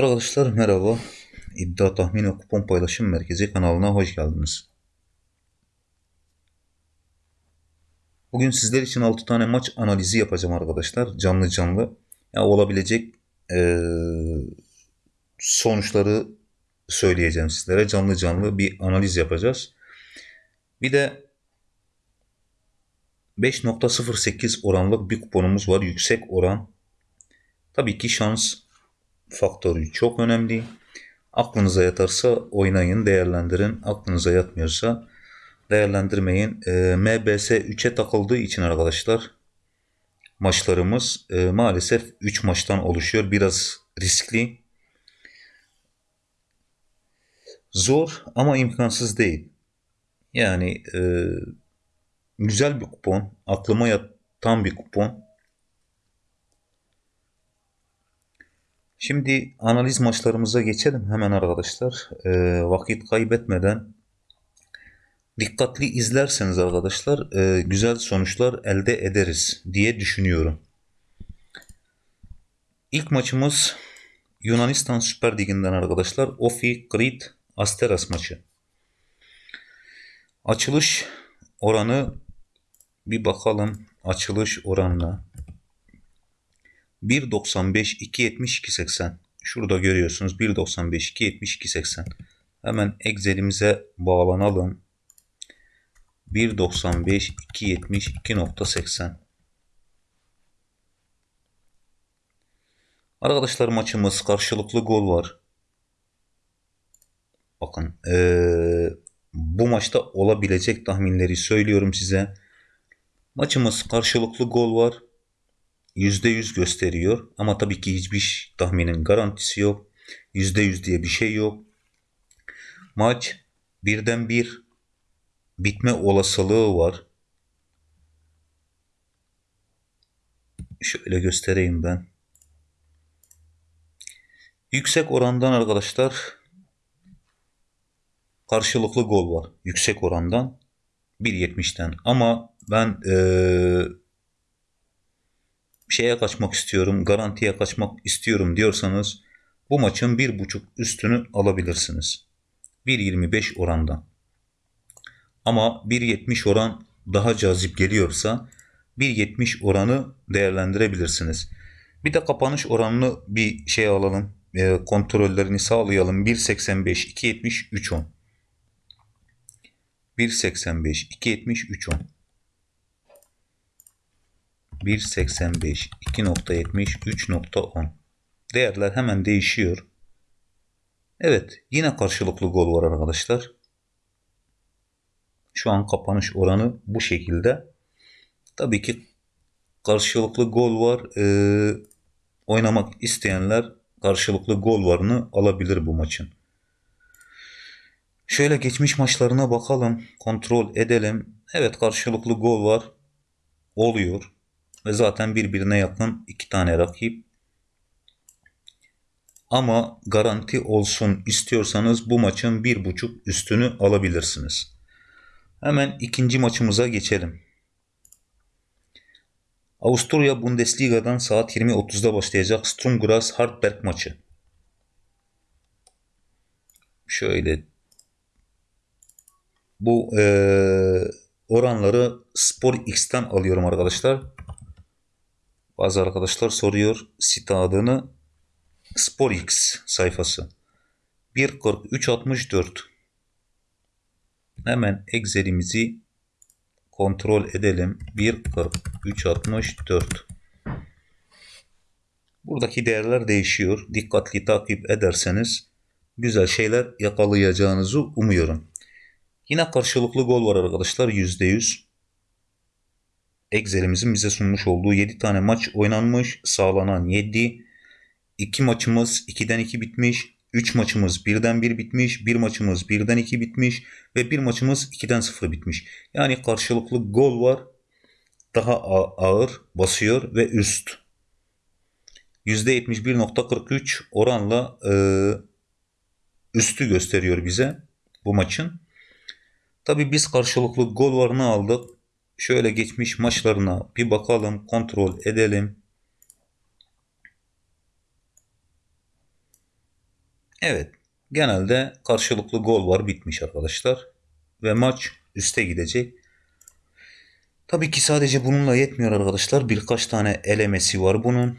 Arkadaşlar merhaba. İddia tahmin ve kupon paylaşım merkezi kanalına hoş geldiniz. Bugün sizler için 6 tane maç analizi yapacağım arkadaşlar. Canlı canlı. Ya olabilecek e, sonuçları söyleyeceğim sizlere. Canlı canlı bir analiz yapacağız. Bir de 5.08 oranlık bir kuponumuz var. Yüksek oran. Tabii ki şans faktörü çok önemli. Aklınıza yatarsa oynayın, değerlendirin. Aklınıza yatmıyorsa değerlendirmeyin. E, MBS 3'e takıldığı için arkadaşlar maçlarımız e, maalesef 3 maçtan oluşuyor. Biraz riskli. Zor ama imkansız değil. Yani e, güzel bir kupon. Aklıma yatan bir kupon. Şimdi analiz maçlarımıza geçelim hemen arkadaşlar. E, vakit kaybetmeden dikkatli izlerseniz arkadaşlar e, güzel sonuçlar elde ederiz diye düşünüyorum. İlk maçımız Yunanistan Süper Ligi'nden arkadaşlar. Ofi Krit Asteras maçı. Açılış oranı bir bakalım açılış oranına. 1.95 2.70 2.80 şurada görüyorsunuz 1.95 2.70 2.80 hemen Excel'imize bağlanalım 1.95 2.70 2.80 Arkadaşlar maçımız karşılıklı gol var. Bakın ee, bu maçta olabilecek tahminleri söylüyorum size. Maçımız karşılıklı gol var. %100 gösteriyor. Ama tabii ki hiçbir tahminin garantisi yok. %100 diye bir şey yok. Maç birden bir bitme olasılığı var. Şöyle göstereyim ben. Yüksek orandan arkadaşlar karşılıklı gol var. Yüksek orandan 1.70'ten. Ama ben ee, şeye kaçmak istiyorum, garantiye kaçmak istiyorum diyorsanız bu maçın bir buçuk üstünü alabilirsiniz. 1.25 orandan. Ama 1.70 oran daha cazip geliyorsa 1.70 oranı değerlendirebilirsiniz. Bir de kapanış oranını bir şey alalım. E, kontrollerini sağlayalım. 1.85, 2.70, 3.10. 1.85, 2.70, 3.10. 1.85, 2.70, 3.10. Değerler hemen değişiyor. Evet yine karşılıklı gol var arkadaşlar. Şu an kapanış oranı bu şekilde. Tabii ki karşılıklı gol var. Ee, oynamak isteyenler karşılıklı gol varını alabilir bu maçın. Şöyle geçmiş maçlarına bakalım. Kontrol edelim. Evet karşılıklı gol var. Oluyor. Ve zaten birbirine yakın iki tane rakip. Ama garanti olsun istiyorsanız bu maçın bir buçuk üstünü alabilirsiniz. Hemen ikinci maçımıza geçelim. Avusturya Bundesliga'dan saat 20.30'da başlayacak Sturm Graz Hartberg maçı. Şöyle bu e, oranları Spor X'ten alıyorum arkadaşlar. Bazı arkadaşlar soruyor site adını SporX sayfası. 1.43.64 Hemen Excel'imizi kontrol edelim. 1.43.64 Buradaki değerler değişiyor. Dikkatli takip ederseniz güzel şeyler yakalayacağınızı umuyorum. Yine karşılıklı gol var arkadaşlar %100. Excel'imizin bize sunmuş olduğu 7 tane maç oynanmış. Sağlanan 7. 2 maçımız 2'den 2 bitmiş. 3 maçımız 1'den 1 bitmiş. 1 maçımız 1'den 2 bitmiş. Ve 1 maçımız 2'den 0 bitmiş. Yani karşılıklı gol var. Daha ağır basıyor ve üst. %71.43 oranla e, üstü gösteriyor bize bu maçın. Tabi biz karşılıklı gol varını aldık. Şöyle geçmiş maçlarına bir bakalım, kontrol edelim. Evet. Genelde karşılıklı gol var bitmiş arkadaşlar. Ve maç üste gidecek. Tabii ki sadece bununla yetmiyor arkadaşlar. Birkaç tane elemesi var bunun.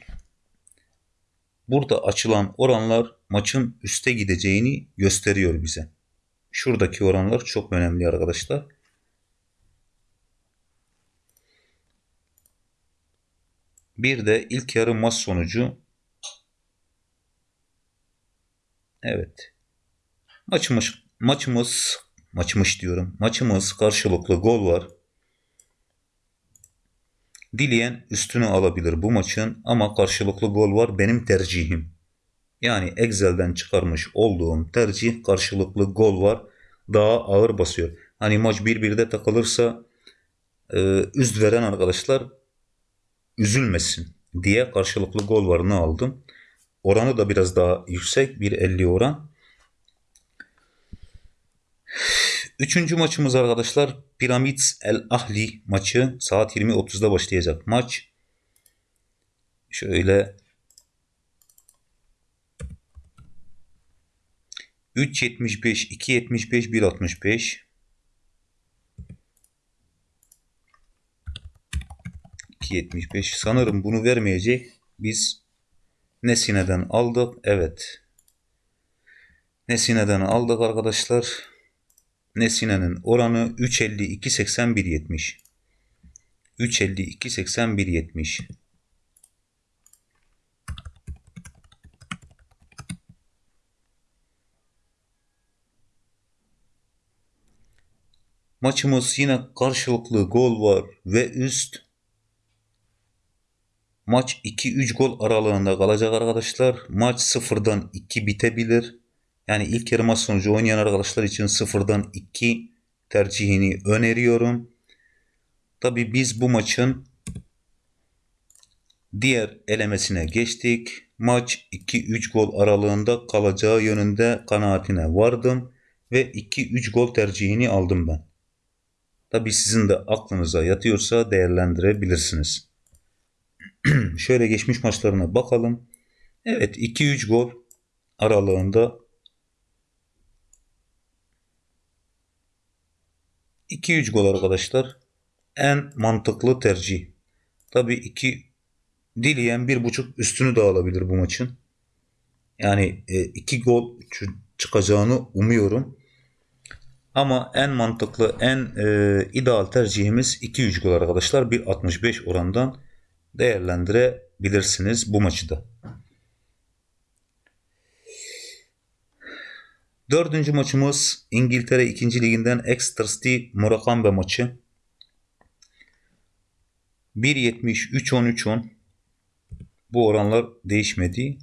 Burada açılan oranlar maçın üste gideceğini gösteriyor bize. Şuradaki oranlar çok önemli arkadaşlar. Bir de ilk yarı maç sonucu. Evet. Maçımız maçımız maçmış diyorum. Maçımız karşılıklı gol var. Dileyen üstünü alabilir bu maçın ama karşılıklı gol var benim tercihim. Yani Excel'den çıkarmış olduğum tercih karşılıklı gol var. Daha ağır basıyor. Hani maç 1-1'de takılırsa e, üst veren arkadaşlar üzülmesin diye karşılıklı gol varını aldım. Oranı da biraz daha yüksek. 1.50 oran. Üçüncü maçımız arkadaşlar Pyramids El Ahli maçı saat 20.30'da başlayacak maç. Şöyle 3.75, 2.75, 1.65 2.75 sanırım bunu vermeyecek. Biz Nesine'den aldık. Evet. Nesine'den aldık arkadaşlar. Nesine'nin oranı 3.52 81 70. 3.52 81 70. Maçımız yine karşılıklı gol var ve üst. Maç 2-3 gol aralığında kalacak arkadaşlar. Maç 0'dan 2 bitebilir. Yani ilk yarı maç sonucu oynayan arkadaşlar için sıfırdan 2 tercihini öneriyorum. Tabi biz bu maçın diğer elemesine geçtik. Maç 2-3 gol aralığında kalacağı yönünde kanaatine vardım ve 2-3 gol tercihini aldım ben. Tabi sizin de aklınıza yatıyorsa değerlendirebilirsiniz. Şöyle geçmiş maçlarına bakalım. Evet 2-3 gol aralığında 2-3 gol arkadaşlar. En mantıklı tercih. Tabi 2 dileyen 1.5 üstünü de alabilir bu maçın. Yani 2 e, gol çıkacağını umuyorum. Ama en mantıklı, en e, ideal tercihimiz 2-3 gol arkadaşlar. 1.65 orandan değerlendirebilirsiniz bu maçı da. Dördüncü maçımız İngiltere 2. Liginden Exeter City Murakami maçı. 1.70 3.10 3.10 bu oranlar değişmedi.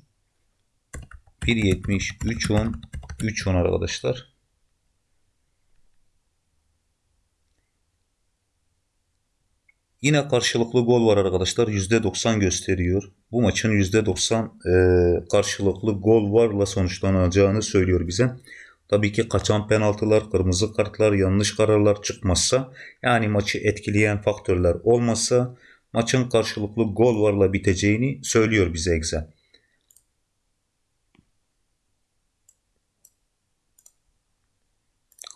1.70 3.10 3.10 arkadaşlar. Yine karşılıklı gol var arkadaşlar. %90 gösteriyor. Bu maçın %90 e, karşılıklı gol varla sonuçlanacağını söylüyor bize. Tabii ki kaçan penaltılar, kırmızı kartlar, yanlış kararlar çıkmazsa yani maçı etkileyen faktörler olmazsa maçın karşılıklı gol varla biteceğini söylüyor bize Excel.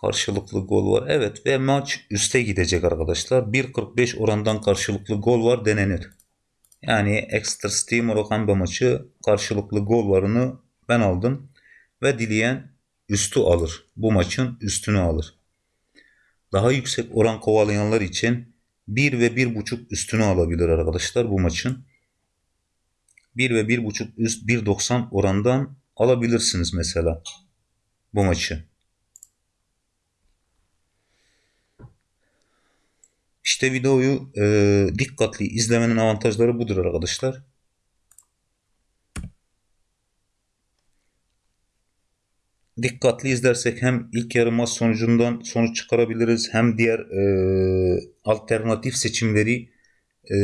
Karşılıklı gol var. Evet ve maç üste gidecek arkadaşlar. 1.45 orandan karşılıklı gol var denenir. Yani Extra Steam Moroccan maçı karşılıklı gol varını ben aldım. Ve dileyen üstü alır. Bu maçın üstünü alır. Daha yüksek oran kovalayanlar için 1 ve 1.5 üstünü alabilir arkadaşlar bu maçın. 1 ve 1.5 üst 1.90 orandan alabilirsiniz mesela bu maçı. İşte videoyu e, dikkatli izlemenin avantajları budur arkadaşlar. Dikkatli izlersek hem ilk yarı maç sonucundan sonuç çıkarabiliriz hem diğer e, alternatif seçimleri e,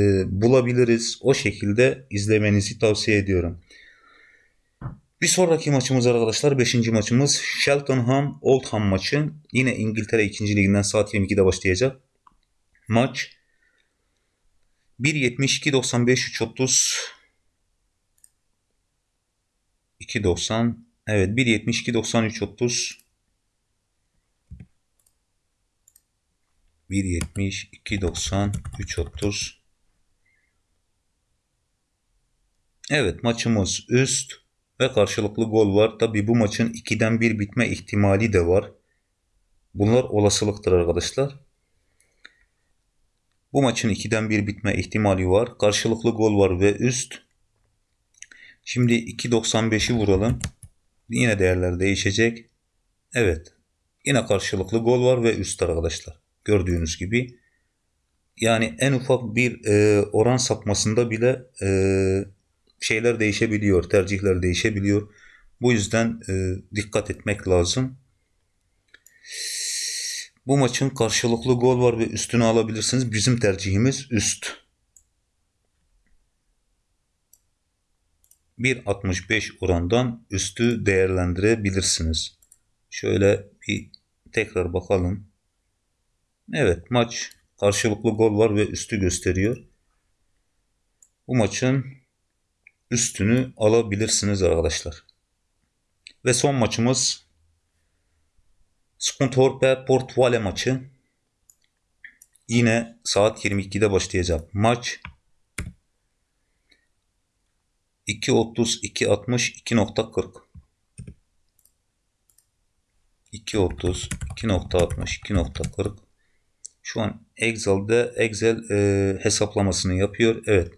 bulabiliriz. O şekilde izlemenizi tavsiye ediyorum. Bir sonraki maçımız arkadaşlar 5. maçımız Cheltenham Oldham maçı. Yine İngiltere 2. liginden saat 22'de başlayacak maç 1.72 95 3.30 2.90 Evet 1.72 93 30 1.72 93 30 Evet maçımız üst ve karşılıklı gol var. Tabi bu maçın 2'den 1 bitme ihtimali de var. Bunlar olasılıktır arkadaşlar. Bu maçın 2'den 1 bitme ihtimali var. Karşılıklı gol var ve üst. Şimdi 2.95'i vuralım. Yine değerler değişecek. Evet. Yine karşılıklı gol var ve üst arkadaşlar. Gördüğünüz gibi. Yani en ufak bir e, oran sapmasında bile e, şeyler değişebiliyor. Tercihler değişebiliyor. Bu yüzden e, dikkat etmek lazım. Bu maçın karşılıklı gol var ve üstünü alabilirsiniz. Bizim tercihimiz üst. 1.65 orandan üstü değerlendirebilirsiniz. Şöyle bir tekrar bakalım. Evet maç karşılıklı gol var ve üstü gösteriyor. Bu maçın üstünü alabilirsiniz arkadaşlar. Ve son maçımız Skuntorpe Port Vale maçı. Yine saat 22'de başlayacak maç. 2.30 2.60 2.40 2.30 2.60 2.40 şu an Excel'de Excel e, hesaplamasını yapıyor. Evet.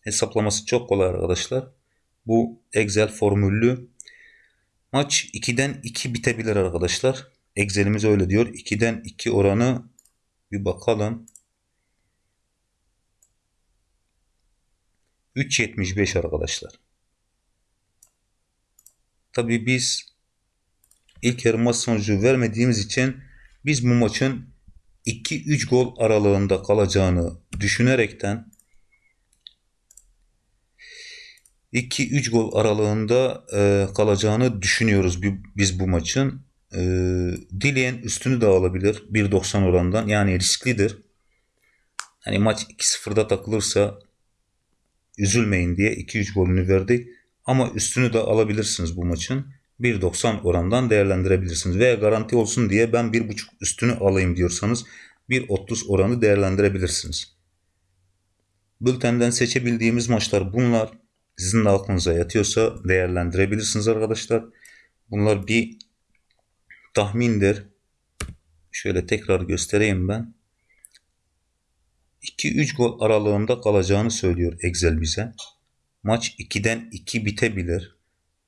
Hesaplaması çok kolay arkadaşlar. Bu Excel formüllü. Maç 2'den 2 bitebilir arkadaşlar. Excel'imiz öyle diyor. 2'den 2 oranı bir bakalım. 3.75 arkadaşlar. Tabii biz ilk yarı maç sonucu vermediğimiz için biz bu maçın 2-3 gol aralığında kalacağını düşünerekten 2-3 gol aralığında e, kalacağını düşünüyoruz biz bu maçın. E, dileyen üstünü de alabilir 1.90 orandan yani risklidir. Hani maç 2-0'da takılırsa üzülmeyin diye 2-3 golünü verdik. Ama üstünü de alabilirsiniz bu maçın. 1.90 orandan değerlendirebilirsiniz. Veya garanti olsun diye ben 1.5 üstünü alayım diyorsanız 1.30 oranı değerlendirebilirsiniz. Bültenden seçebildiğimiz maçlar bunlar. Sizin de aklınıza yatıyorsa değerlendirebilirsiniz arkadaşlar. Bunlar bir tahmindir. Şöyle tekrar göstereyim ben. 2-3 gol aralığında kalacağını söylüyor Excel bize. Maç 2'den 2 bitebilir.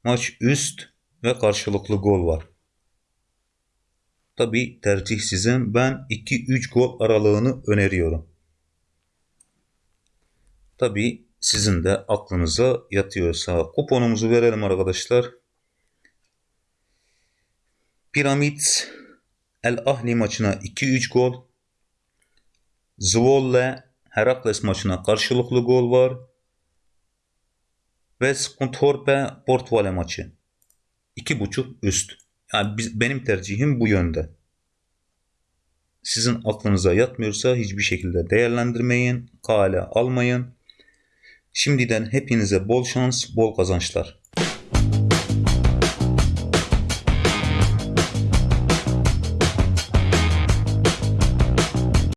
Maç üst ve karşılıklı gol var. Tabi tercih sizin. Ben 2-3 gol aralığını öneriyorum. Tabi sizin de aklınıza yatıyorsa kuponumuzu verelim arkadaşlar. Piramit El Ahli maçına 2-3 gol. Zwolle Herakles maçına karşılıklı gol var. Ve Skuntorpe Portvale maçı. 2.5 üst. Yani biz, benim tercihim bu yönde. Sizin aklınıza yatmıyorsa hiçbir şekilde değerlendirmeyin. Kale almayın. Şimdiden hepinize bol şans, bol kazançlar.